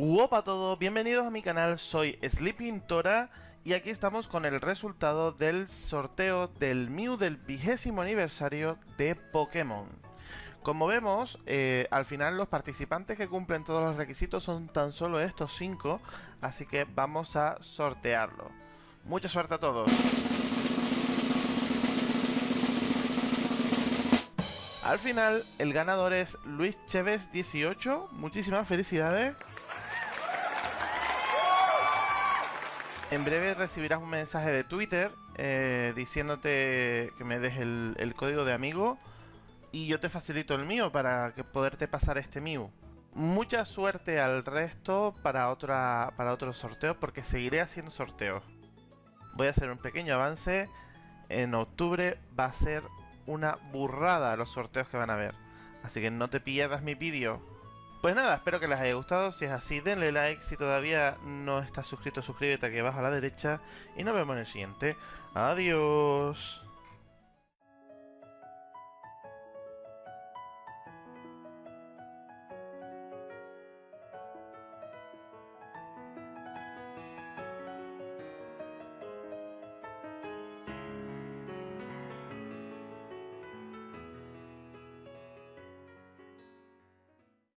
Hola a todos, bienvenidos a mi canal, soy Sleeping Tora y aquí estamos con el resultado del sorteo del Mew del vigésimo aniversario de Pokémon. Como vemos, eh, al final los participantes que cumplen todos los requisitos son tan solo estos 5, así que vamos a sortearlo. Mucha suerte a todos. Al final, el ganador es Luis Chévez 18. Muchísimas felicidades. En breve recibirás un mensaje de Twitter eh, diciéndote que me des el, código de amigo y yo te facilito el mío para que poderte pasar este Mew. Mucha suerte al resto para, otra, para otros sorteos porque seguiré haciendo sorteos. Voy a hacer un pequeño avance. En octubre va a ser una burrada los sorteos que van a ver. Así que no te pierdas mi vídeo. Pues nada, espero que les haya gustado. Si es así, denle like. Si todavía no estás suscrito, suscríbete aquí abajo a la derecha. Y nos vemos en el siguiente. Adiós.